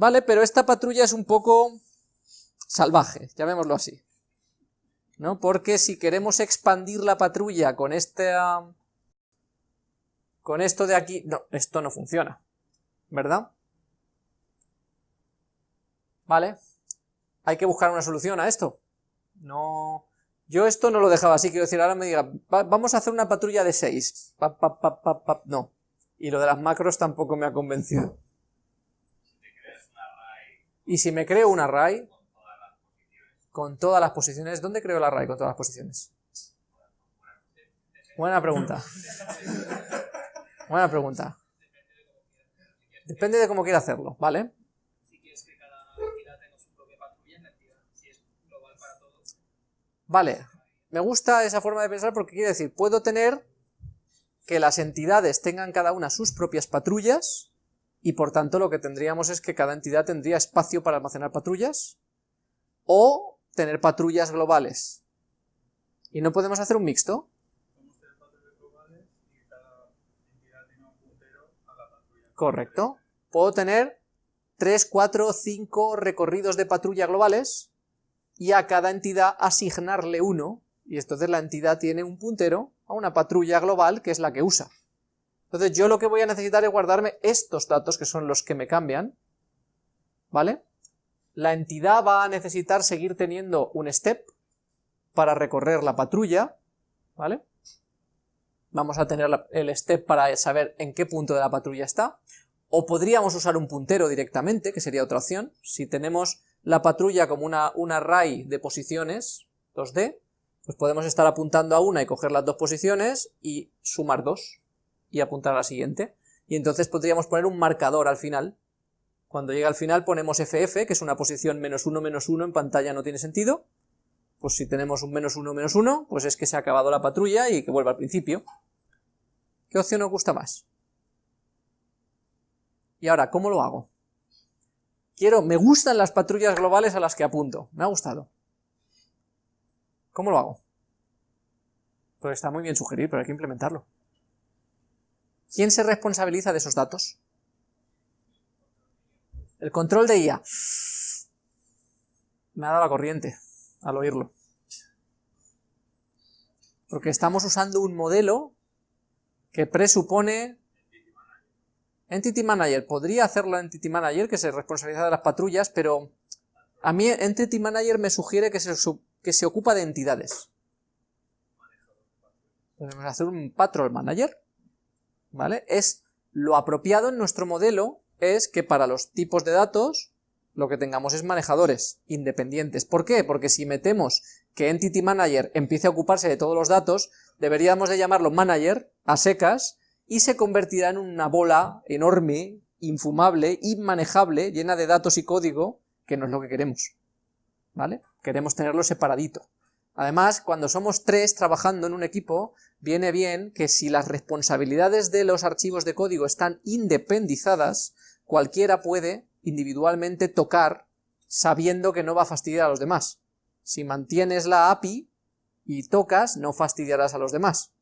¿Vale? Pero esta patrulla es un poco salvaje, llamémoslo así. ¿No? Porque si queremos expandir la patrulla con este... Con esto de aquí... No, esto no funciona. ¿Verdad? ¿Vale? Hay que buscar una solución a esto. No... Yo esto no lo dejaba así, quiero decir, ahora me diga, vamos a hacer una patrulla de 6. no. Y lo de las macros tampoco me ha convencido. Y si me creo un array con todas las posiciones, ¿dónde creo el array con todas las posiciones? Buena pregunta. Buena pregunta. Depende de cómo quiera hacerlo, ¿vale? Vale, me gusta esa forma de pensar porque quiere decir, puedo tener que las entidades tengan cada una sus propias patrullas, y por tanto lo que tendríamos es que cada entidad tendría espacio para almacenar patrullas, o tener patrullas globales. ¿Y no podemos hacer un mixto? Correcto. Puedo tener 3, 4, 5 recorridos de patrulla globales, y a cada entidad asignarle uno, y entonces la entidad tiene un puntero a una patrulla global que es la que usa. Entonces yo lo que voy a necesitar es guardarme estos datos que son los que me cambian, ¿vale? La entidad va a necesitar seguir teniendo un step para recorrer la patrulla, ¿vale? Vamos a tener el step para saber en qué punto de la patrulla está, o podríamos usar un puntero directamente, que sería otra opción, si tenemos la patrulla como una, un array de posiciones, 2D, pues podemos estar apuntando a una y coger las dos posiciones y sumar dos y apuntar a la siguiente. Y entonces podríamos poner un marcador al final. Cuando llega al final ponemos FF, que es una posición menos 1, menos 1, en pantalla no tiene sentido. Pues si tenemos un menos 1, menos 1, pues es que se ha acabado la patrulla y que vuelva al principio. ¿Qué opción os gusta más? Y ahora, ¿cómo lo hago? Quiero, me gustan las patrullas globales a las que apunto. Me ha gustado. ¿Cómo lo hago? Pues está muy bien sugerir, pero hay que implementarlo. ¿Quién se responsabiliza de esos datos? El control de IA. Me ha dado la corriente al oírlo. Porque estamos usando un modelo que presupone Entity Manager, podría hacerlo Entity Manager, que se responsabiliza de las patrullas, pero a mí Entity Manager me sugiere que se, que se ocupa de entidades. Podemos hacer un Patrol Manager, ¿vale? Es lo apropiado en nuestro modelo es que para los tipos de datos lo que tengamos es manejadores independientes. ¿Por qué? Porque si metemos que Entity Manager empiece a ocuparse de todos los datos, deberíamos de llamarlo Manager a secas y se convertirá en una bola enorme, infumable, inmanejable, llena de datos y código, que no es lo que queremos, ¿vale? Queremos tenerlo separadito. Además, cuando somos tres trabajando en un equipo, viene bien que si las responsabilidades de los archivos de código están independizadas, cualquiera puede individualmente tocar sabiendo que no va a fastidiar a los demás. Si mantienes la API y tocas, no fastidiarás a los demás.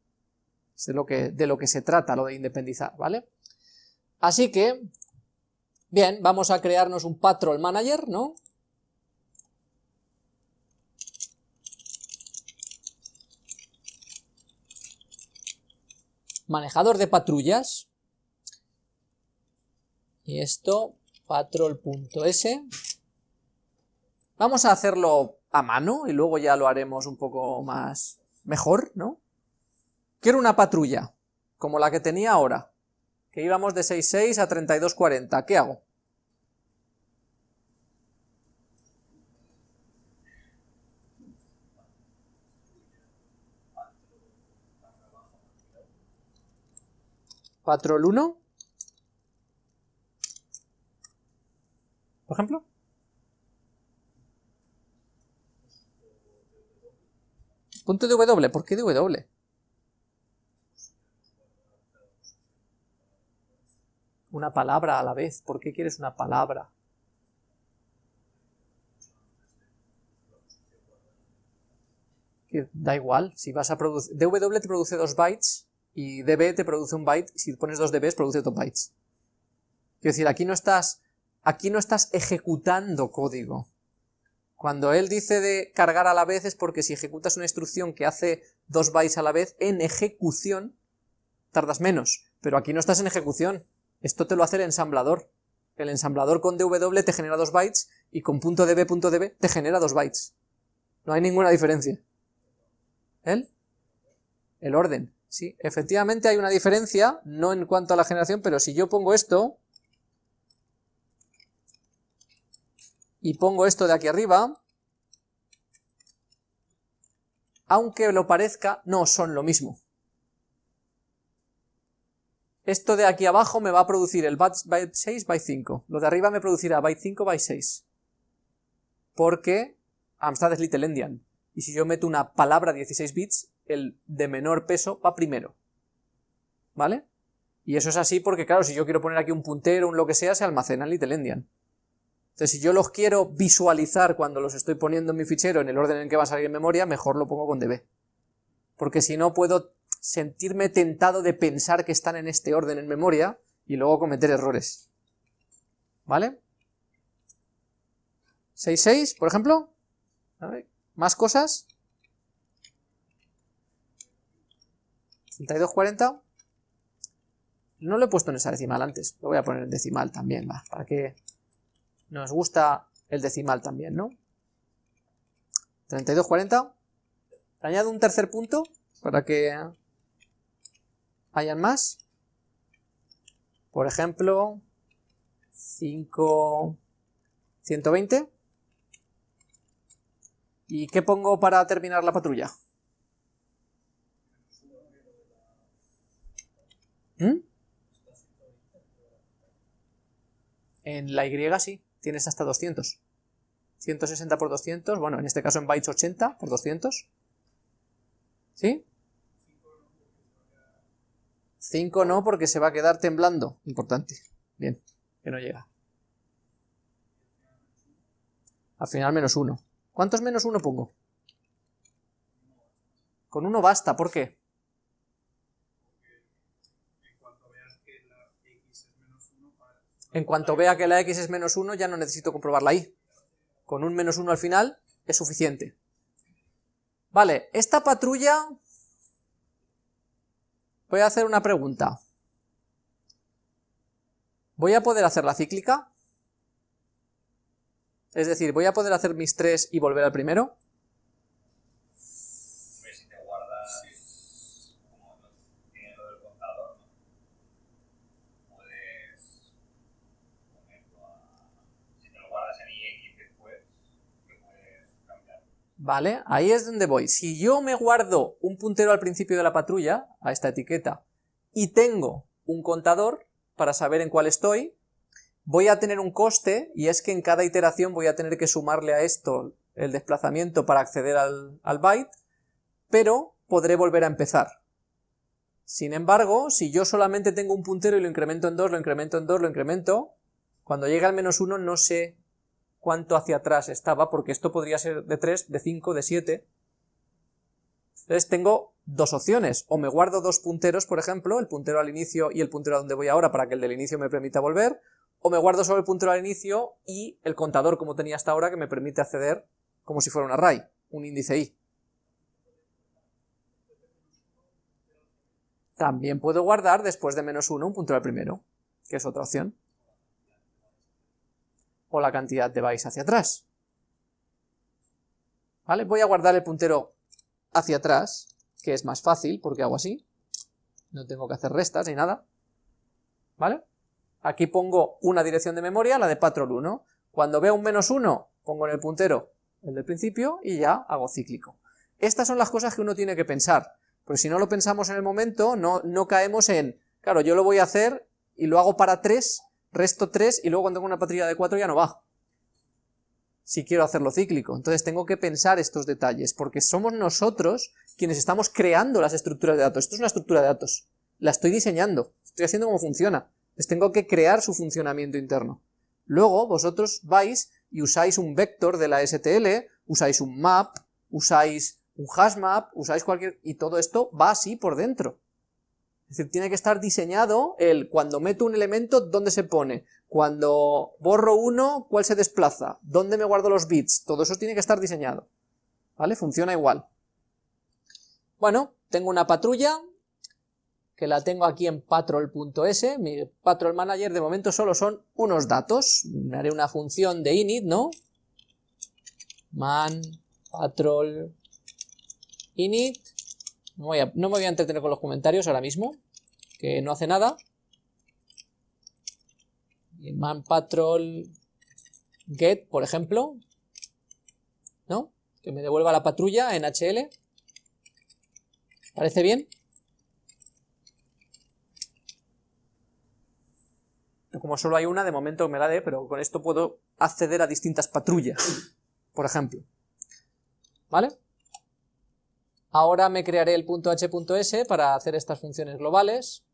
Es de lo que, se trata, lo de independizar, ¿vale? Así que, bien, vamos a crearnos un patrol manager, ¿no? Manejador de patrullas. Y esto, patrol.s. Vamos a hacerlo a mano y luego ya lo haremos un poco más mejor, ¿no? Quiero una patrulla, como la que tenía ahora, que íbamos de 6.6 a 32.40. ¿Qué hago? Patrol 1. Por ejemplo. Punto de W. ¿Por qué de W? una palabra a la vez. ¿Por qué quieres una palabra? da igual, si vas a producir... DW te produce dos bytes y DB te produce un byte, si pones dos DBs produce dos bytes. Quiero decir, aquí no estás aquí no estás ejecutando código. Cuando él dice de cargar a la vez es porque si ejecutas una instrucción que hace dos bytes a la vez, en ejecución tardas menos, pero aquí no estás en ejecución, esto te lo hace el ensamblador. El ensamblador con DW te genera dos bytes y con .db.db te genera dos bytes. No hay ninguna diferencia. ¿El? El orden. Sí, efectivamente hay una diferencia, no en cuanto a la generación, pero si yo pongo esto, y pongo esto de aquí arriba, aunque lo parezca, no son lo mismo. Esto de aquí abajo me va a producir el byte 6, byte 5. Lo de arriba me producirá byte 5, byte 6. Porque Amstrad es Little Endian. Y si yo meto una palabra 16 bits, el de menor peso va primero. ¿Vale? Y eso es así porque, claro, si yo quiero poner aquí un puntero, un lo que sea, se almacena en Little Endian. Entonces, si yo los quiero visualizar cuando los estoy poniendo en mi fichero en el orden en que va a salir en memoria, mejor lo pongo con db. Porque si no puedo sentirme tentado de pensar que están en este orden en memoria y luego cometer errores. ¿Vale? 6.6, por ejemplo. ¿Más cosas? 3240. No lo he puesto en esa decimal antes, lo voy a poner en decimal también, para que nos gusta el decimal también, ¿no? 3240. Añado un tercer punto para que hayan más. Por ejemplo, 5... 120. ¿Y qué pongo para terminar la patrulla? ¿Mm? En la Y sí tienes hasta 200. 160 por 200, bueno, en este caso en bytes 80 por 200. ¿Sí? 5 no, porque se va a quedar temblando. Importante. Bien, que no llega. Al final menos 1. ¿Cuántos menos 1 pongo? Con 1 basta, ¿por qué? En cuanto vea que la x es menos 1, ya no necesito comprobar la y. Con un menos 1 al final es suficiente. Vale, esta patrulla... Voy a hacer una pregunta. ¿Voy a poder hacer la cíclica? Es decir, ¿voy a poder hacer mis tres y volver al primero? ¿Vale? Ahí es donde voy. Si yo me guardo un puntero al principio de la patrulla, a esta etiqueta, y tengo un contador para saber en cuál estoy, voy a tener un coste, y es que en cada iteración voy a tener que sumarle a esto el desplazamiento para acceder al, al byte, pero podré volver a empezar. Sin embargo, si yo solamente tengo un puntero y lo incremento en 2, lo incremento en 2, lo incremento, cuando llegue al menos 1 no sé cuánto hacia atrás estaba, porque esto podría ser de 3, de 5, de 7. Entonces tengo dos opciones, o me guardo dos punteros, por ejemplo, el puntero al inicio y el puntero a donde voy ahora para que el del inicio me permita volver, o me guardo solo el puntero al inicio y el contador como tenía hasta ahora que me permite acceder como si fuera un array, un índice i. También puedo guardar después de menos 1 un puntero al primero, que es otra opción o la cantidad de bytes hacia atrás. ¿Vale? Voy a guardar el puntero hacia atrás, que es más fácil porque hago así. No tengo que hacer restas ni nada. ¿Vale? Aquí pongo una dirección de memoria, la de patrol 1. Cuando veo un menos 1, pongo en el puntero el del principio y ya hago cíclico. Estas son las cosas que uno tiene que pensar, porque si no lo pensamos en el momento, no, no caemos en, claro, yo lo voy a hacer y lo hago para 3 resto 3 y luego cuando tengo una patrulla de 4 ya no va. Si quiero hacerlo cíclico. Entonces tengo que pensar estos detalles, porque somos nosotros quienes estamos creando las estructuras de datos. Esto es una estructura de datos. La estoy diseñando, estoy haciendo cómo funciona. Les tengo que crear su funcionamiento interno. Luego vosotros vais y usáis un vector de la STL, usáis un map, usáis un hashmap, usáis cualquier... y todo esto va así por dentro. Es decir, tiene que estar diseñado el cuando meto un elemento, dónde se pone, cuando borro uno, cuál se desplaza, dónde me guardo los bits, todo eso tiene que estar diseñado. ¿Vale? Funciona igual. Bueno, tengo una patrulla, que la tengo aquí en patrol.s, mi patrol manager de momento solo son unos datos, me haré una función de init, ¿no? man patrol init, no, no me voy a entretener con los comentarios ahora mismo, que no hace nada, man patrol get, por ejemplo, ¿no? Que me devuelva la patrulla en HL. ¿Parece bien? Como solo hay una, de momento me la dé, pero con esto puedo acceder a distintas patrullas, por ejemplo. ¿Vale? Ahora me crearé el punto .h.s para hacer estas funciones globales.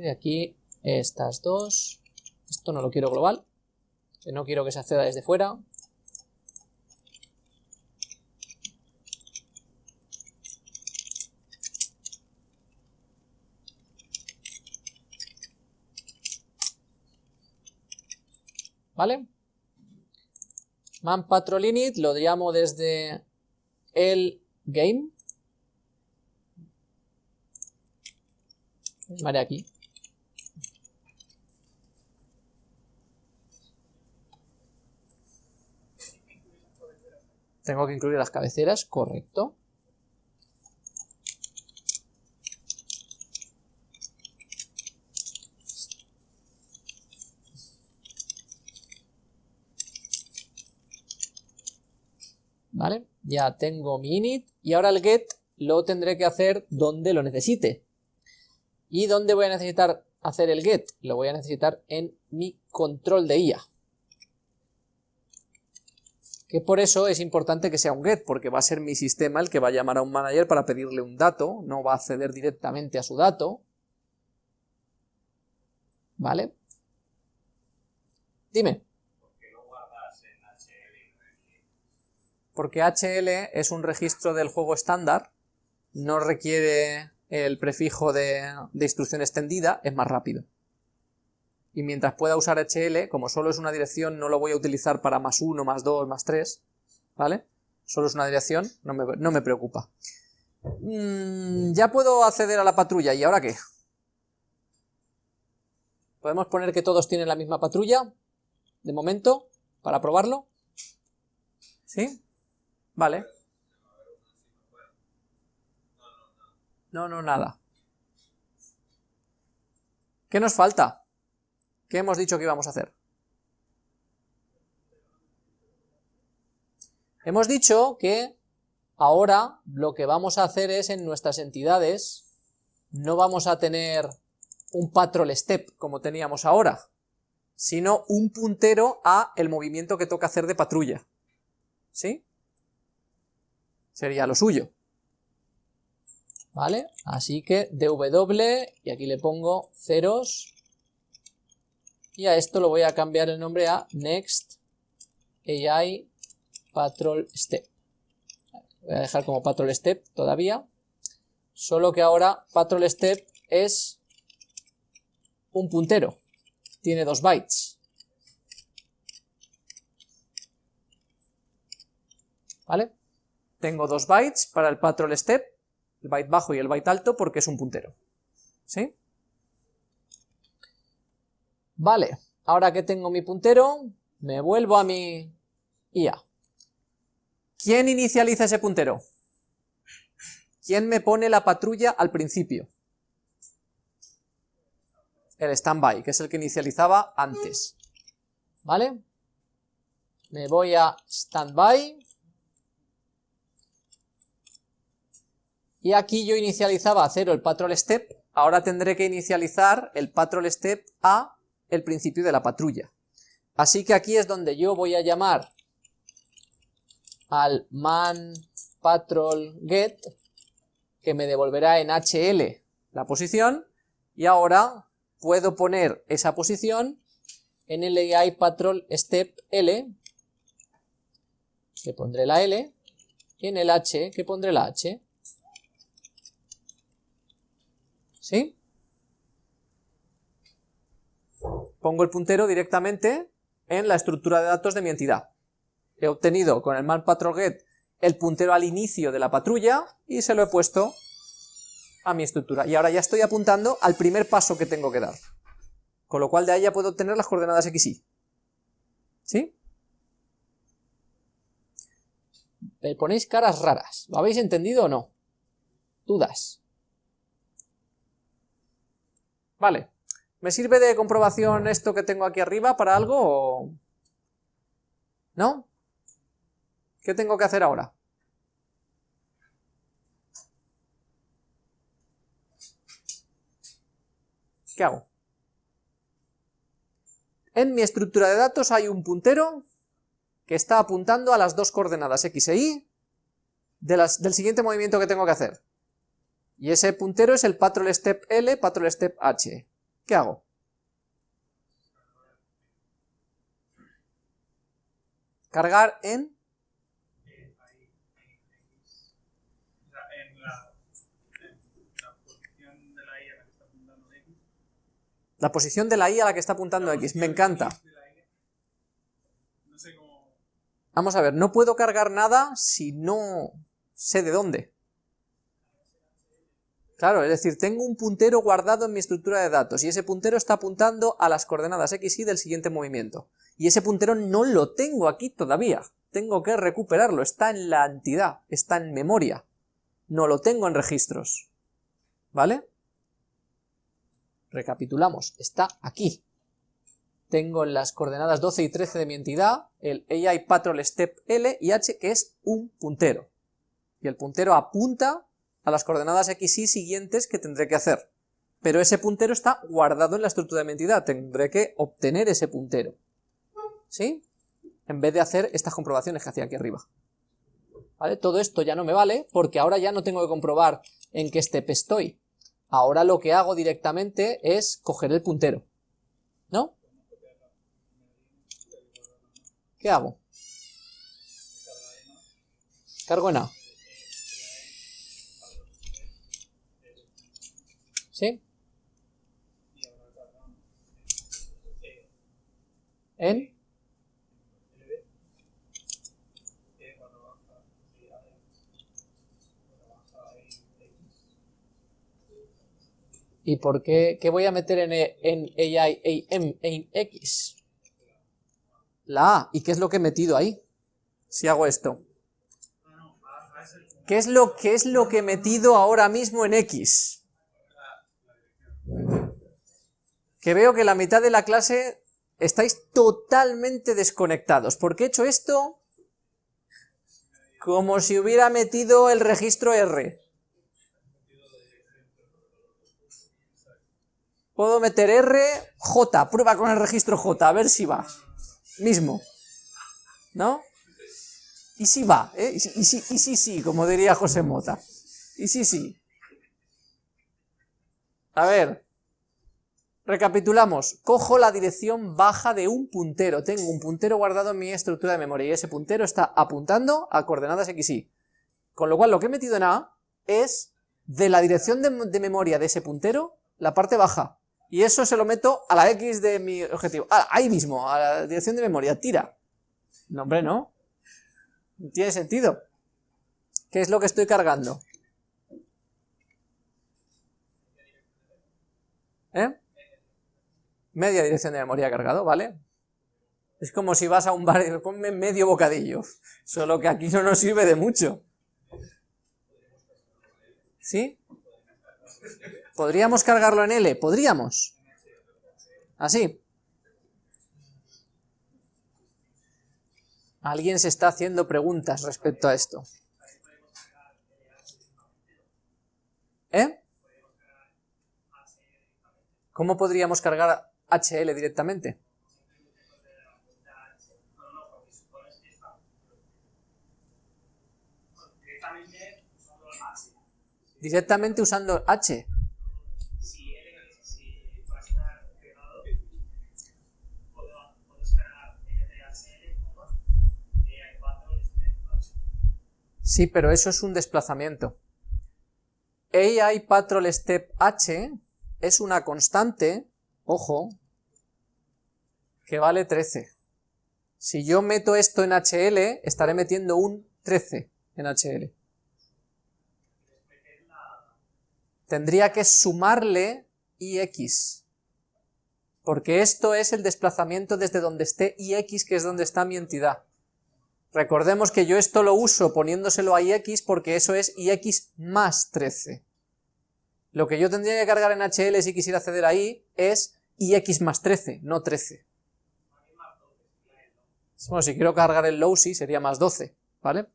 de aquí estas dos, esto no lo quiero global, no quiero que se acceda desde fuera, ¿vale? Man patrol init lo llamo desde el game. Vale, aquí. Tengo que incluir las cabeceras, correcto. ¿Vale? Ya tengo mi init y ahora el get lo tendré que hacer donde lo necesite. ¿Y dónde voy a necesitar hacer el get? Lo voy a necesitar en mi control de IA que por eso es importante que sea un get, porque va a ser mi sistema el que va a llamar a un manager para pedirle un dato, no va a acceder directamente a su dato. ¿Vale? Dime. Porque HL es un registro del juego estándar, no requiere el prefijo de, instrucción extendida, es más rápido y mientras pueda usar HL, como solo es una dirección, no lo voy a utilizar para más 1, más 2, más 3, ¿vale? Solo es una dirección, no me, preocupa. Mm, ya puedo acceder a la patrulla, ¿y ahora qué? ¿Podemos poner que todos tienen la misma patrulla? De momento, para probarlo. ¿Sí? Vale. No, no, nada. ¿Qué nos falta? ¿Qué hemos dicho que íbamos a hacer? Hemos dicho que ahora lo que vamos a hacer es en nuestras entidades, no vamos a tener un patrol step como teníamos ahora, sino un puntero a el movimiento que toca hacer de patrulla. ¿Sí? Sería lo suyo. ¿Vale? Así que dw, y aquí le pongo ceros, y a esto lo voy a cambiar el nombre a Next AI Patrol Step. Voy a dejar como Patrol Step todavía, solo que ahora Patrol Step es un puntero, tiene dos bytes. ¿Vale? Tengo dos bytes para el Patrol Step, el byte bajo y el byte alto, porque es un puntero. ¿Sí? Vale, ahora que tengo mi puntero, me vuelvo a mi IA. ¿Quién inicializa ese puntero? ¿Quién me pone la patrulla al principio? El standby, que es el que inicializaba antes. ¿Vale? Me voy a standby. Y aquí yo inicializaba a 0 el patrol step, ahora tendré que inicializar el patrol step a el principio de la patrulla. Así que aquí es donde yo voy a llamar al man patrol get, que me devolverá en HL la posición, y ahora puedo poner esa posición en el AI patrol step L, que pondré la L, y en el H, que pondré la H. ¿Sí? Pongo el puntero directamente en la estructura de datos de mi entidad. He obtenido con el man patrol get el puntero al inicio de la patrulla y se lo he puesto a mi estructura. Y ahora ya estoy apuntando al primer paso que tengo que dar. Con lo cual de ahí ya puedo obtener las coordenadas x, y. ¿Sí? Me ponéis caras raras. ¿Lo habéis entendido o no? Dudas. Vale. ¿Me sirve de comprobación esto que tengo aquí arriba para algo? ¿No? ¿Qué tengo que hacer ahora? ¿Qué hago? En mi estructura de datos hay un puntero que está apuntando a las dos coordenadas x e y del siguiente movimiento que tengo que hacer. Y ese puntero es el patrol step L, patrol step H. ¿Qué hago? Cargar en... La posición de la i a la que está apuntando x. Me encanta. Vamos a ver, no puedo cargar nada si no sé de dónde. Claro, es decir, tengo un puntero guardado en mi estructura de datos y ese puntero está apuntando a las coordenadas x y del siguiente movimiento. Y ese puntero no lo tengo aquí todavía. Tengo que recuperarlo, está en la entidad, está en memoria. No lo tengo en registros. ¿Vale? Recapitulamos, está aquí. Tengo en las coordenadas 12 y 13 de mi entidad el AI Patrol Step L y H, que es un puntero. Y el puntero apunta a las coordenadas x y siguientes que tendré que hacer. Pero ese puntero está guardado en la estructura de mi entidad, tendré que obtener ese puntero. ¿Sí? En vez de hacer estas comprobaciones que hacía aquí arriba. ¿Vale? Todo esto ya no me vale, porque ahora ya no tengo que comprobar en qué step estoy. Ahora lo que hago directamente es coger el puntero. ¿No? ¿Qué hago? Cargo en A. ¿Sí? ¿En? ¿Y por qué, qué voy a meter en, en AI, en, en X? La A. ¿Y qué es lo que he metido ahí? Si hago esto. ¿Qué es lo, qué es lo que he metido ahora mismo en X? Que veo que la mitad de la clase estáis totalmente desconectados. ¿Por qué he hecho esto? Como si hubiera metido el registro R. Puedo meter R, J, prueba con el registro J, a ver si va. Mismo. ¿No? Y si va, ¿eh? Y si, y si, sí, como diría José Mota. Y si sí. A ver. Recapitulamos. Cojo la dirección baja de un puntero. Tengo un puntero guardado en mi estructura de memoria y ese puntero está apuntando a coordenadas x, y. Con lo cual lo que he metido en A es de la dirección de, memoria de ese puntero, la parte baja. Y eso se lo meto a la X de mi objetivo. Ah, ahí mismo, a la dirección de memoria, tira. No, hombre, no. No tiene sentido. ¿Qué es lo que estoy cargando? ¿Eh? Media dirección de memoria cargado, ¿vale? Es como si vas a un bar y ponme medio bocadillo. Solo que aquí no nos sirve de mucho. ¿Sí? ¿Podríamos cargarlo en L? Podríamos. Así. Alguien se está haciendo preguntas respecto a esto. ¿Eh? ¿Cómo podríamos cargar HL directamente? Directamente usando H. Sí, pero eso es un desplazamiento. AI patrol step h es una constante, ojo, que vale 13. Si yo meto esto en HL, estaré metiendo un 13 en HL. Tendría que sumarle IX, porque esto es el desplazamiento desde donde esté IX, que es donde está mi entidad. Recordemos que yo esto lo uso poniéndoselo a IX porque eso es IX más 13. Lo que yo tendría que cargar en HL si quisiera acceder ahí es IX más 13, no 13. Bueno, si quiero cargar el low sí sería más 12, ¿vale?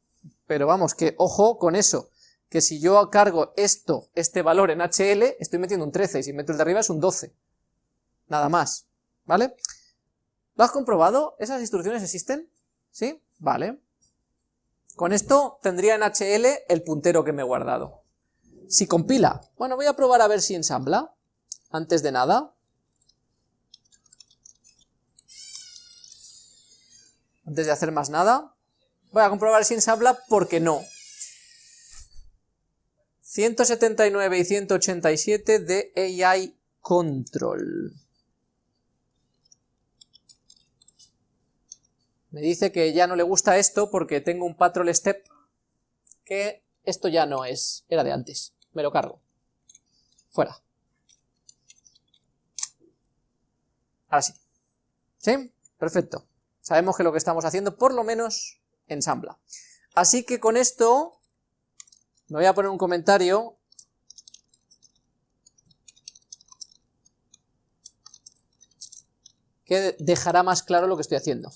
Pero vamos, que ojo con eso, que si yo cargo esto, este valor en HL, estoy metiendo un 13, y si meto el de arriba es un 12. Nada más, ¿vale? ¿Lo has comprobado? ¿Esas instrucciones existen? ¿Sí? Vale. Con esto tendría en HL el puntero que me he guardado. Si compila, bueno, voy a probar a ver si ensambla, antes de nada. Antes de hacer más nada, voy a comprobar si ensambla porque no. 179 y 187 de AI Control. Me dice que ya no le gusta esto porque tengo un patrol step que esto ya no es, era de antes. Me lo cargo. Fuera. Ahora sí. ¿Sí? Perfecto. Sabemos que lo que estamos haciendo por lo menos ensambla. Así que con esto me voy a poner un comentario que dejará más claro lo que estoy haciendo.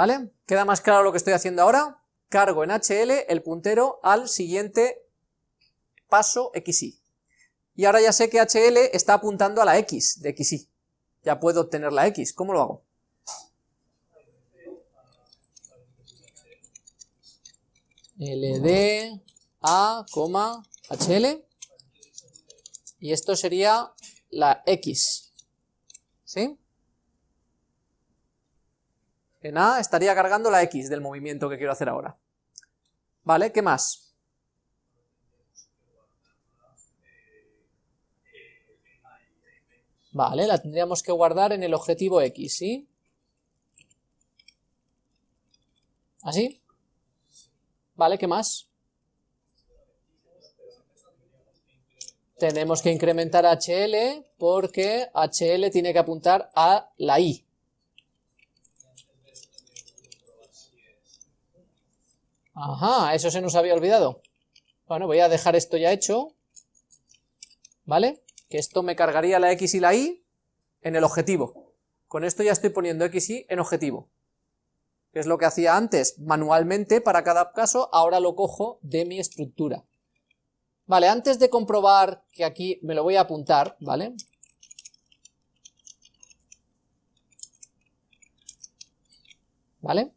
¿Vale? ¿Queda más claro lo que estoy haciendo ahora? Cargo en HL el puntero al siguiente paso XY. Y ahora ya sé que HL está apuntando a la X de XY. Ya puedo obtener la X. ¿Cómo lo hago? LD A, HL y esto sería la X, ¿sí? En A estaría cargando la X del movimiento que quiero hacer ahora. ¿Vale? ¿Qué más? Vale, la tendríamos que guardar en el objetivo X, ¿sí? ¿Así? Vale, ¿qué más? Tenemos que incrementar HL porque HL tiene que apuntar a la I. Ajá, eso se nos había olvidado. Bueno, voy a dejar esto ya hecho. ¿Vale? que esto me cargaría la X y la Y en el objetivo. Con esto ya estoy poniendo X y en objetivo. Que es lo que hacía antes manualmente para cada caso, ahora lo cojo de mi estructura. Vale, antes de comprobar que aquí me lo voy a apuntar, ¿vale? ¿Vale?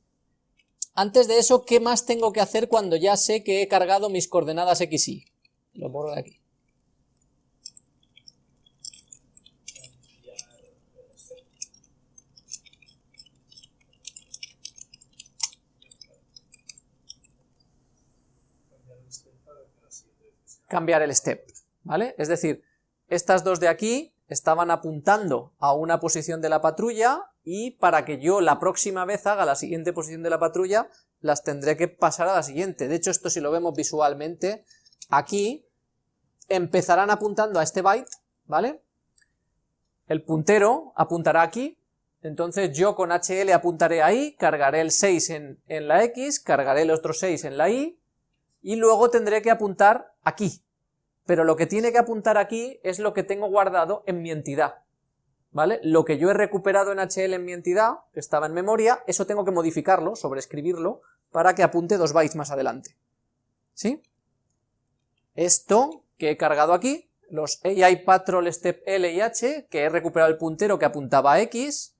Antes de eso, ¿qué más tengo que hacer cuando ya sé que he cargado mis coordenadas X, Y? Lo borro de aquí. cambiar el step, ¿vale? Es decir, estas dos de aquí estaban apuntando a una posición de la patrulla y para que yo la próxima vez haga la siguiente posición de la patrulla, las tendré que pasar a la siguiente. De hecho, esto si lo vemos visualmente, aquí empezarán apuntando a este byte, ¿vale? El puntero apuntará aquí, entonces yo con HL apuntaré ahí, cargaré el 6 en, en la X, cargaré el otro 6 en la Y, y luego tendré que apuntar aquí, pero lo que tiene que apuntar aquí es lo que tengo guardado en mi entidad, ¿vale? Lo que yo he recuperado en HL en mi entidad, que estaba en memoria, eso tengo que modificarlo, sobreescribirlo, para que apunte dos bytes más adelante, ¿sí? Esto que he cargado aquí, los AI Patrol Step L y H, que he recuperado el puntero que apuntaba a X,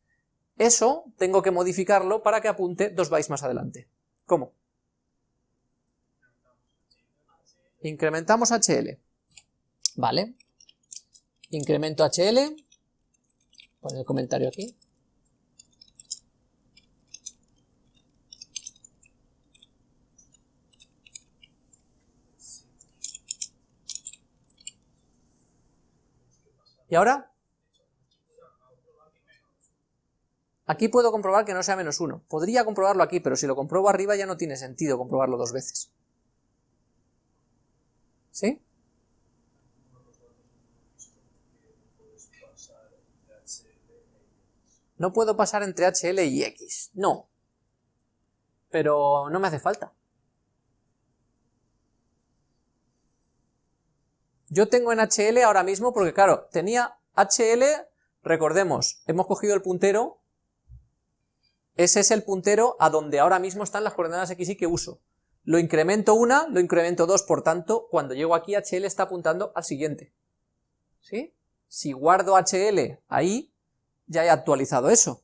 eso tengo que modificarlo para que apunte dos bytes más adelante. ¿Cómo? Incrementamos HL. ¿Vale? Incremento HL. Pon el comentario aquí. ¿Y ahora? Aquí puedo comprobar que no sea menos 1. Podría comprobarlo aquí, pero si lo compruebo arriba ya no tiene sentido comprobarlo dos veces. ¿Sí? No puedo pasar entre HL y X. No. Pero no me hace falta. Yo tengo en HL ahora mismo, porque claro, tenía HL, recordemos, hemos cogido el puntero, ese es el puntero a donde ahora mismo están las coordenadas X y que uso. Lo incremento una, lo incremento dos, por tanto, cuando llego aquí HL está apuntando al siguiente. ¿Sí? Si guardo HL ahí, ya he actualizado eso.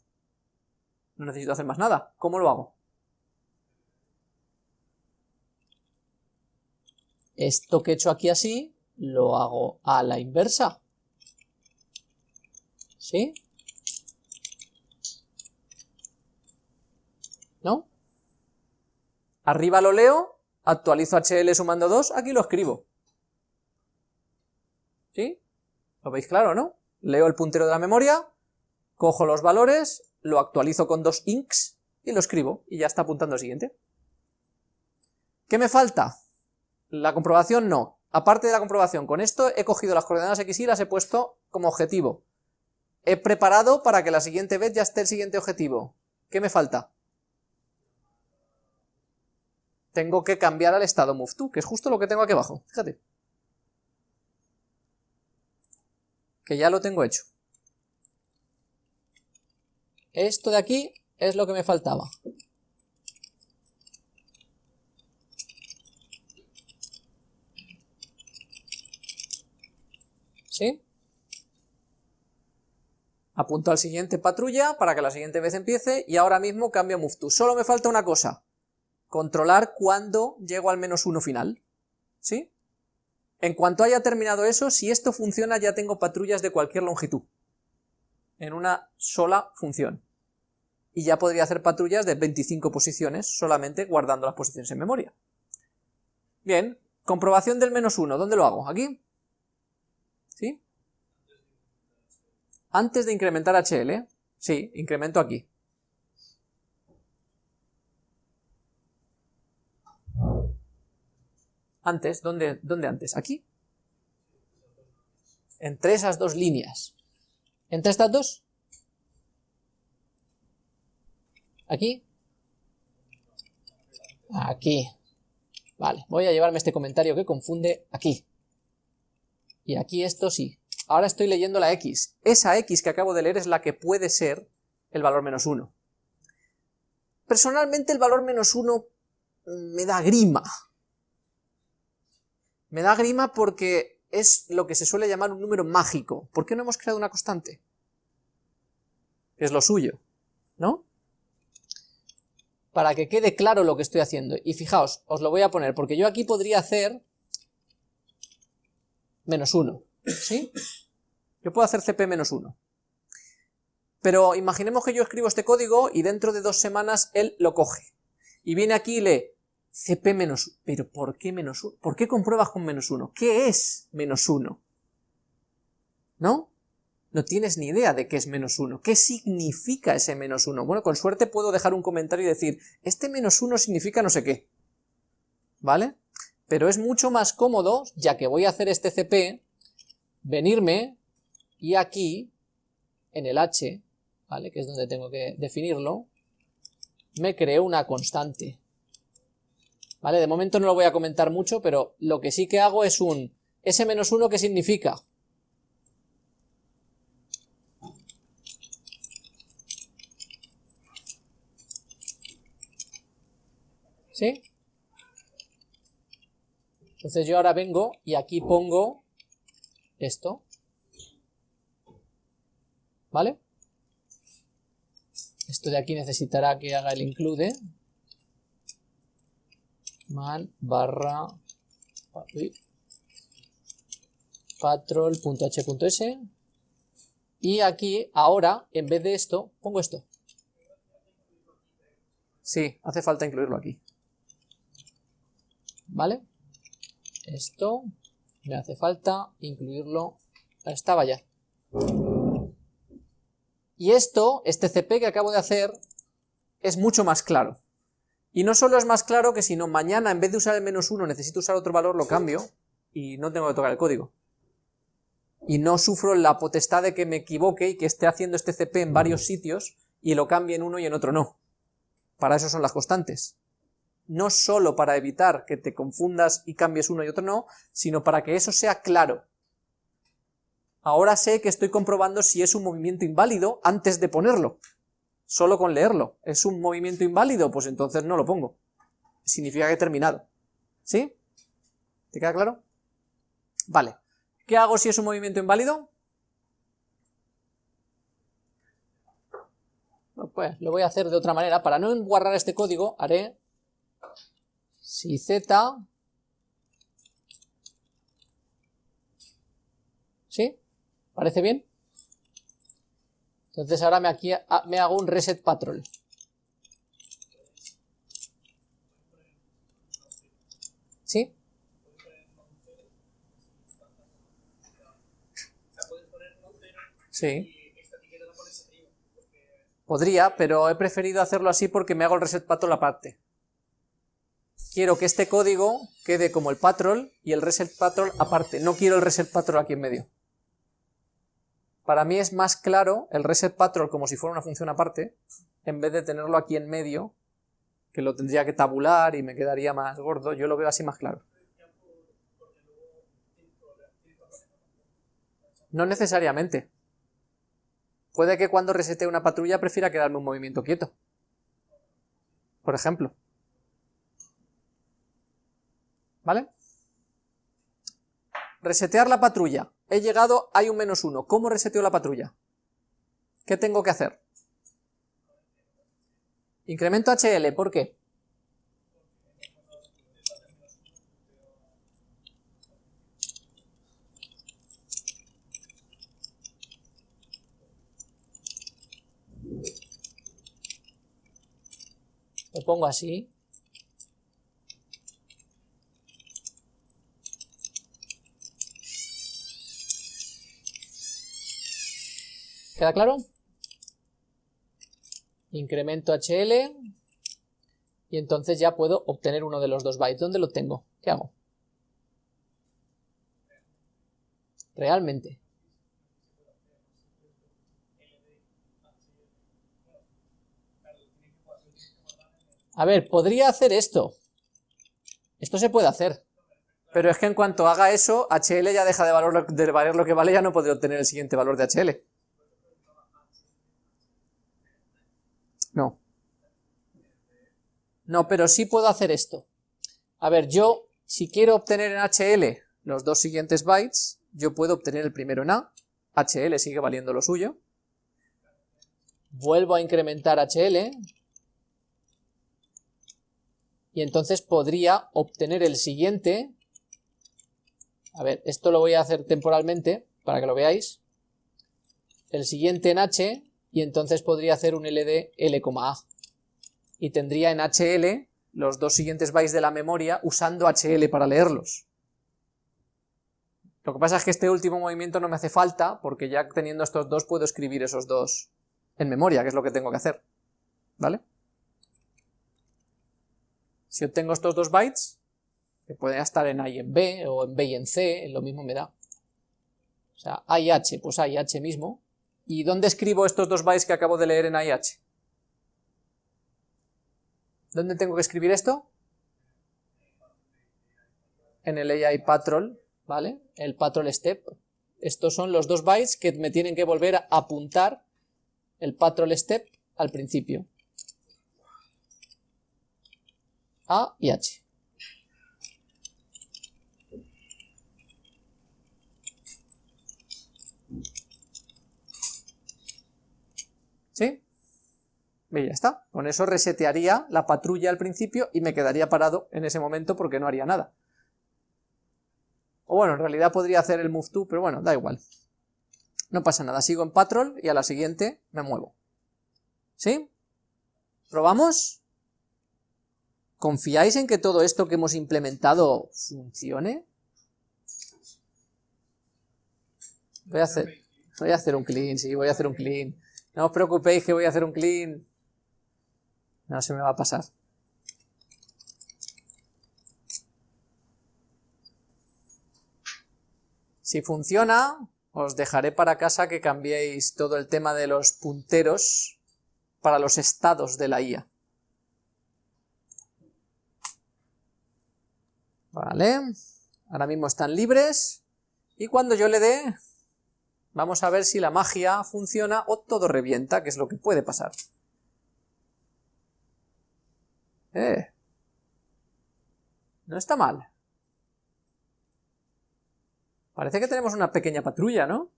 No necesito hacer más nada. ¿Cómo lo hago? Esto que he hecho aquí así, lo hago a la inversa. ¿Sí? ¿No? Arriba lo leo, actualizo HL sumando 2, aquí lo escribo. ¿Sí? ¿Lo veis claro, no? Leo el puntero de la memoria, cojo los valores, lo actualizo con dos inks y lo escribo, y ya está apuntando al siguiente. ¿Qué me falta? La comprobación no, Aparte de la comprobación, con esto he cogido las coordenadas x y las he puesto como objetivo. He preparado para que la siguiente vez ya esté el siguiente objetivo. ¿Qué me falta? Tengo que cambiar al estado move to, que es justo lo que tengo aquí abajo, fíjate. Que ya lo tengo hecho. Esto de aquí es lo que me faltaba. ¿Sí? Apunto al siguiente patrulla para que la siguiente vez empiece y ahora mismo cambio move to. Solo me falta una cosa, controlar cuándo llego al menos uno final. ¿Sí? En cuanto haya terminado eso, si esto funciona ya tengo patrullas de cualquier longitud. En una sola función. Y ya podría hacer patrullas de 25 posiciones solamente guardando las posiciones en memoria. Bien, comprobación del menos uno, ¿dónde lo hago? ¿Aquí? ¿Sí? Antes de incrementar HL, sí, incremento aquí. Antes, ¿dónde, ¿dónde antes? ¿Aquí? Entre esas dos líneas. ¿Entre estas dos? ¿Aquí? Aquí. Vale, voy a llevarme este comentario que confunde aquí. Y aquí esto sí. Ahora estoy leyendo la x. Esa x que acabo de leer es la que puede ser el valor menos 1. Personalmente el valor menos 1 me da grima. Me da grima porque es lo que se suele llamar un número mágico. ¿Por qué no hemos creado una constante? Es lo suyo, ¿no? Para que quede claro lo que estoy haciendo. Y fijaos, os lo voy a poner, porque yo aquí podría hacer menos 1, ¿sí? Yo puedo hacer cp menos 1. Pero imaginemos que yo escribo este código y dentro de dos semanas él lo coge. Y viene aquí y lee cp menos 1. ¿Pero por qué menos 1? ¿Por qué compruebas con menos 1? ¿Qué es menos 1? ¿No? No tienes ni idea de qué es menos 1. ¿Qué significa ese menos 1? Bueno, con suerte puedo dejar un comentario y decir, este menos 1 significa no sé qué. ¿Vale? pero es mucho más cómodo, ya que voy a hacer este CP, venirme y aquí, en el h, ¿vale? que es donde tengo que definirlo, me creo una constante. ¿Vale? De momento no lo voy a comentar mucho, pero lo que sí que hago es un S-1, ¿qué significa? ¿Sí? Entonces yo ahora vengo y aquí pongo esto. ¿Vale? Esto de aquí necesitará que haga el include. Man barra patrol.h.s y aquí ahora en vez de esto pongo esto. Sí, hace falta incluirlo aquí. ¿Vale? Esto me hace falta incluirlo. Estaba ya. Y esto, este CP que acabo de hacer, es mucho más claro. Y no solo es más claro que si no mañana en vez de usar el menos 1 necesito usar otro valor, lo cambio y no tengo que tocar el código. Y no sufro la potestad de que me equivoque y que esté haciendo este CP en varios sitios y lo cambie en uno y en otro no. Para eso son las constantes. No solo para evitar que te confundas y cambies uno y otro no, sino para que eso sea claro. Ahora sé que estoy comprobando si es un movimiento inválido antes de ponerlo solo con leerlo. ¿Es un movimiento inválido? Pues entonces no lo pongo. Significa que he terminado. ¿Sí? ¿Te queda claro? Vale. ¿Qué hago si es un movimiento inválido? Pues lo voy a hacer de otra manera. Para no guardar este código, haré si z... ¿Sí? ¿Parece bien? Entonces ahora me, aquí, ah, me hago un reset patrol. ¿Sí? Sí. Podría, pero he preferido hacerlo así porque me hago el reset patrol aparte. Quiero que este código quede como el patrol y el reset patrol aparte. No quiero el reset patrol aquí en medio. Para mí es más claro el reset patrol como si fuera una función aparte, en vez de tenerlo aquí en medio, que lo tendría que tabular y me quedaría más gordo, yo lo veo así más claro. No necesariamente. Puede que cuando resete una patrulla prefiera quedarme un movimiento quieto. Por ejemplo. ¿Vale? Resetear la patrulla. He llegado, hay un menos uno. ¿Cómo reseteo la patrulla? ¿Qué tengo que hacer? Incremento HL, ¿por qué? Lo pongo así. ¿Queda claro? Incremento HL y entonces ya puedo obtener uno de los dos bytes. ¿Dónde lo tengo? ¿Qué hago? Realmente. A ver, podría hacer esto. Esto se puede hacer. Pero es que en cuanto haga eso, HL ya deja de, valer lo que vale, ya no podré obtener el siguiente valor de HL. No. No, pero sí puedo hacer esto. A ver, yo, si quiero obtener en HL los dos siguientes bytes, yo puedo obtener el primero en A, HL sigue valiendo lo suyo, vuelvo a incrementar HL, y entonces podría obtener el siguiente, a ver, esto lo voy a hacer temporalmente, para que lo veáis, el siguiente en H, y entonces podría hacer un LD L,A. Y tendría en HL los dos siguientes bytes de la memoria usando HL para leerlos. Lo que pasa es que este último movimiento no me hace falta, porque ya teniendo estos dos puedo escribir esos dos en memoria, que es lo que tengo que hacer. ¿Vale? Si obtengo estos dos bytes, que pueden estar en A y en B, o en B y en C, lo mismo me da. O sea, A y H, pues A y H mismo, ¿Y dónde escribo estos dos bytes que acabo de leer en IH? ¿Dónde tengo que escribir esto? En el AI patrol, ¿vale? El patrol step. Estos son los dos bytes que me tienen que volver a apuntar el patrol step al principio. A y H. ¿Sí? Y ya está. Con eso resetearía la patrulla al principio y me quedaría parado en ese momento porque no haría nada. O bueno, en realidad podría hacer el move to, pero bueno, da igual. No pasa nada, sigo en patrol y a la siguiente me muevo. ¿Sí? ¿Probamos? ¿Confiáis en que todo esto que hemos implementado funcione? Voy a hacer... Voy a hacer un clean, sí, voy a hacer un clean. No os preocupéis que voy a hacer un clean. No se me va a pasar. Si funciona, os dejaré para casa que cambiéis todo el tema de los punteros para los estados de la IA. Vale, ahora mismo están libres, y cuando yo le dé, vamos a ver si la magia funciona o todo revienta, que es lo que puede pasar. Eh, no está mal. Parece que tenemos una pequeña patrulla, ¿no?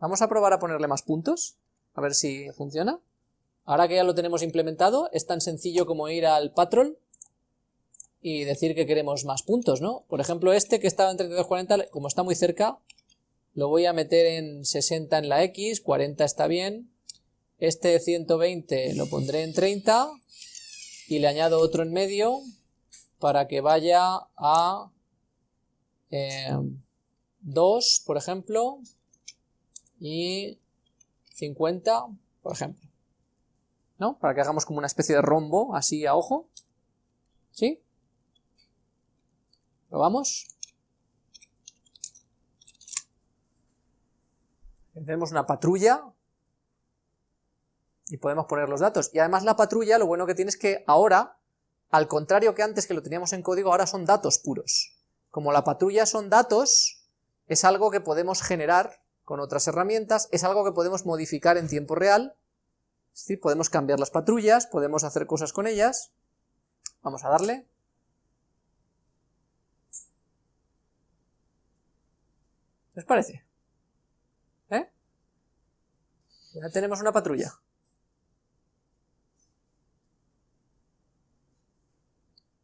Vamos a probar a ponerle más puntos, a ver si funciona. Ahora que ya lo tenemos implementado, es tan sencillo como ir al patrol y decir que queremos más puntos, ¿no? Por ejemplo, este que estaba en 3240, como está muy cerca, lo voy a meter en 60 en la X, 40 está bien. Este 120 lo pondré en 30 y le añado otro en medio para que vaya a 2, eh, por ejemplo, y 50, por ejemplo. ¿No? Para que hagamos como una especie de rombo, así a ojo. ¿Sí? ¿Probamos? Tenemos una patrulla y podemos poner los datos. Y además la patrulla lo bueno que tiene es que ahora, al contrario que antes que lo teníamos en código, ahora son datos puros. Como la patrulla son datos, es algo que podemos generar con otras herramientas, es algo que podemos modificar en tiempo real, es podemos cambiar las patrullas, podemos hacer cosas con ellas. Vamos a darle. ¿Qué os parece? ¿Eh? Ya tenemos una patrulla.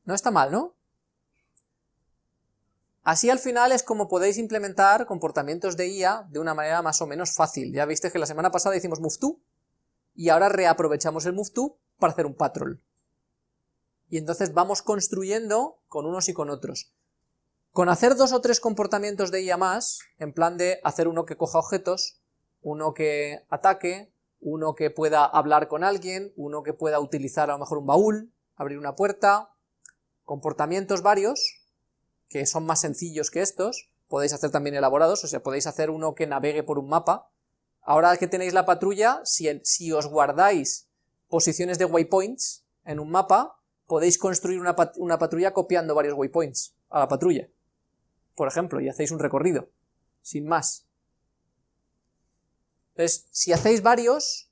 No está mal, ¿no? Así al final es como podéis implementar comportamientos de IA de una manera más o menos fácil. Ya viste que la semana pasada hicimos move y ahora reaprovechamos el move para hacer un patrol. Y entonces vamos construyendo con unos y con otros. Con hacer dos o tres comportamientos de IA más, en plan de hacer uno que coja objetos, uno que ataque, uno que pueda hablar con alguien, uno que pueda utilizar a lo mejor un baúl, abrir una puerta, comportamientos varios, que son más sencillos que estos, podéis hacer también elaborados, o sea, podéis hacer uno que navegue por un mapa. Ahora que tenéis la patrulla, si, si os guardáis posiciones de waypoints en un mapa, podéis construir una, una patrulla copiando varios waypoints a la patrulla, por ejemplo, y hacéis un recorrido, sin más. Entonces, si hacéis varios,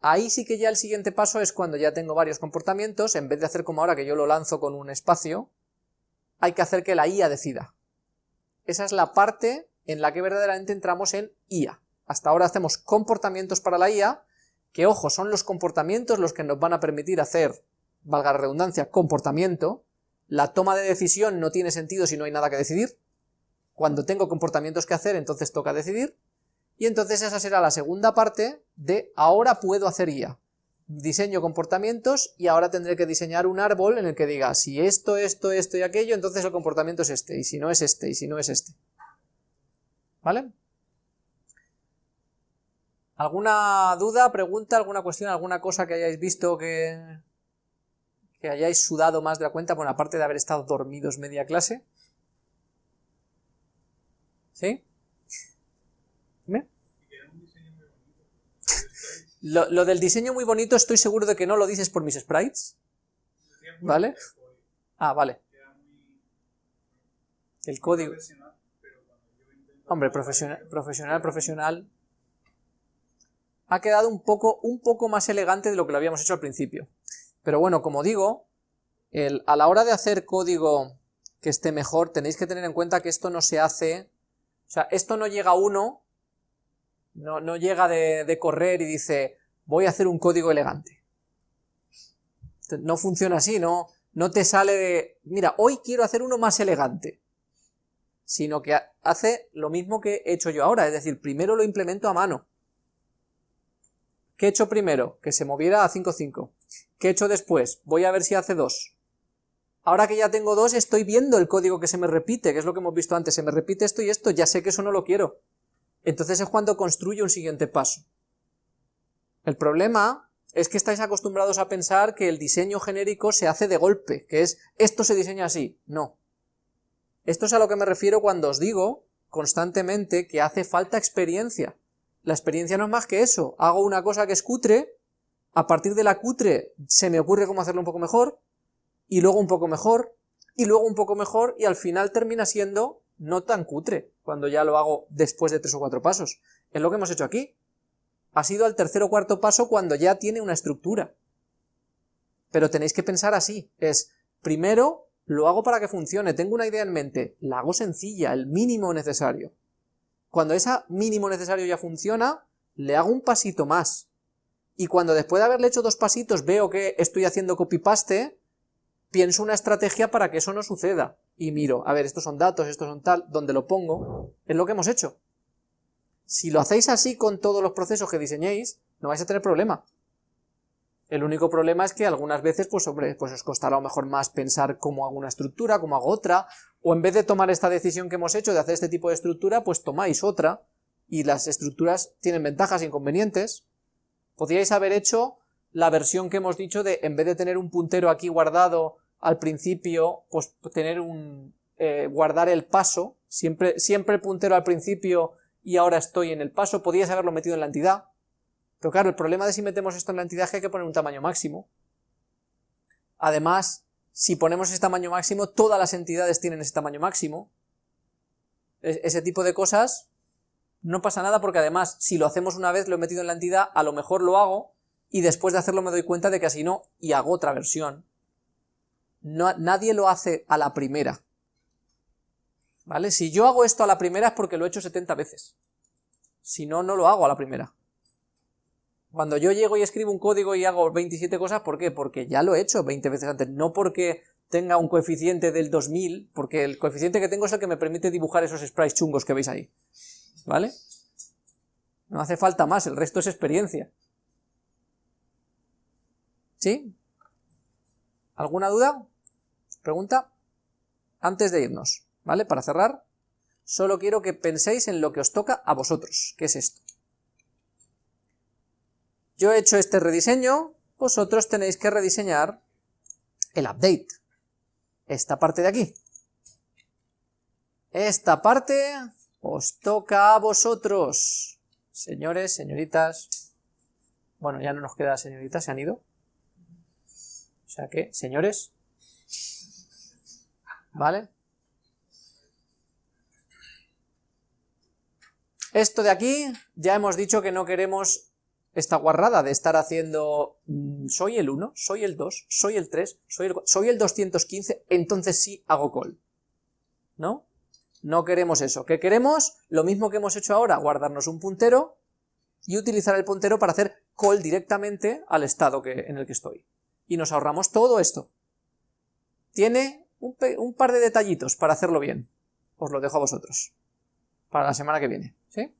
ahí sí que ya el siguiente paso es cuando ya tengo varios comportamientos, en vez de hacer como ahora que yo lo lanzo con un espacio, hay que hacer que la IA decida. Esa es la parte en la que verdaderamente entramos en IA. Hasta ahora hacemos comportamientos para la IA, que ojo, son los comportamientos los que nos van a permitir hacer, valga la redundancia, comportamiento. La toma de decisión no tiene sentido si no hay nada que decidir. Cuando tengo comportamientos que hacer, entonces toca decidir. Y entonces esa será la segunda parte de ahora puedo hacer IA diseño comportamientos y ahora tendré que diseñar un árbol en el que diga si esto, esto, esto y aquello, entonces el comportamiento es este, y si no es este, y si no es este. ¿Vale? ¿Alguna duda, pregunta, alguna cuestión, alguna cosa que hayáis visto que, que hayáis sudado más de la cuenta, bueno, aparte de haber estado dormidos media clase? ¿Sí? Lo, del diseño muy bonito estoy seguro de que no lo dices por mis sprites. ¿Vale? Ah, vale. El código. Hombre, profesional, profesional, profesional. Ha quedado un poco, un poco más elegante de lo que lo habíamos hecho al principio. Pero bueno, como digo, a la hora de hacer código que esté mejor, tenéis que tener en cuenta que esto no se hace... O sea, esto no llega a uno no, llega de, correr y dice, voy a hacer un código elegante. No funciona así, no, no te sale de, mira, hoy quiero hacer uno más elegante. Sino que hace lo mismo que he hecho yo ahora, es decir, primero lo implemento a mano. ¿Qué he hecho primero? Que se moviera a 5.5. ¿Qué he hecho después? Voy a ver si hace 2. Ahora que ya tengo 2, estoy viendo el código que se me repite, que es lo que hemos visto antes, se me repite esto y esto, ya sé que eso no lo quiero entonces es cuando construye un siguiente paso. El problema es que estáis acostumbrados a pensar que el diseño genérico se hace de golpe, que es, esto se diseña así. No. Esto es a lo que me refiero cuando os digo constantemente que hace falta experiencia. La experiencia no es más que eso, hago una cosa que es cutre, a partir de la cutre se me ocurre cómo hacerlo un poco mejor, y luego un poco mejor, y luego un poco mejor, y al final termina siendo no tan cutre, cuando ya lo hago después de tres o cuatro pasos. Es lo que hemos hecho aquí. Ha sido al tercer o cuarto paso cuando ya tiene una estructura. Pero tenéis que pensar así, es, primero lo hago para que funcione, tengo una idea en mente, la hago sencilla, el mínimo necesario. Cuando ese mínimo necesario ya funciona, le hago un pasito más. Y cuando después de haberle hecho dos pasitos veo que estoy haciendo copy-paste, pienso una estrategia para que eso no suceda. Y miro, a ver, estos son datos, estos son tal, donde lo pongo, es lo que hemos hecho. Si lo hacéis así con todos los procesos que diseñéis, no vais a tener problema. El único problema es que algunas veces, pues hombre, pues os costará a lo mejor más pensar cómo hago una estructura, cómo hago otra, o en vez de tomar esta decisión que hemos hecho de hacer este tipo de estructura, pues tomáis otra, y las estructuras tienen ventajas e inconvenientes. Podríais haber hecho la versión que hemos dicho de, en vez de tener un puntero aquí guardado al principio, pues tener un, eh, guardar el paso, siempre, siempre el puntero al principio y ahora estoy en el paso, podríais haberlo metido en la entidad, pero claro, el problema de si metemos esto en la entidad es que hay que poner un tamaño máximo. Además, si ponemos ese tamaño máximo, todas las entidades tienen ese tamaño máximo. E-, ese tipo de cosas no pasa nada porque además, si lo hacemos una vez, lo he metido en la entidad, a lo mejor lo hago, y después de hacerlo me doy cuenta de que así no, y hago otra versión. No, nadie lo hace a la primera. ¿Vale? Si yo hago esto a la primera es porque lo he hecho 70 veces. Si no, no lo hago a la primera. Cuando yo llego y escribo un código y hago 27 cosas, ¿por qué? Porque ya lo he hecho 20 veces antes, no porque tenga un coeficiente del 2000, porque el coeficiente que tengo es el que me permite dibujar esos sprites chungos que veis ahí, ¿vale? No hace falta más, el resto es experiencia. ¿Sí? ¿Alguna duda? ¿Pregunta? Antes de irnos, ¿vale? Para cerrar, solo quiero que penséis en lo que os toca a vosotros, ¿qué es esto? Yo he hecho este rediseño, vosotros tenéis que rediseñar el update. Esta parte de aquí. Esta parte os toca a vosotros. Señores, señoritas. Bueno, ya no nos queda señoritas, se han ido. O sea que, señores. ¿Vale? Esto de aquí, ya hemos dicho que no queremos esta guarrada de estar haciendo mm, soy el 1, soy el 2, soy el 3, soy el, soy el 215, entonces sí hago call. ¿No? No queremos eso. ¿Qué queremos? Lo mismo que hemos hecho ahora, guardarnos un puntero y utilizar el puntero para hacer call directamente al estado que, en el que estoy. Y nos ahorramos todo esto. Tiene un, un par de detallitos para hacerlo bien. Os lo dejo a vosotros. Para la semana que viene. ¿Sí?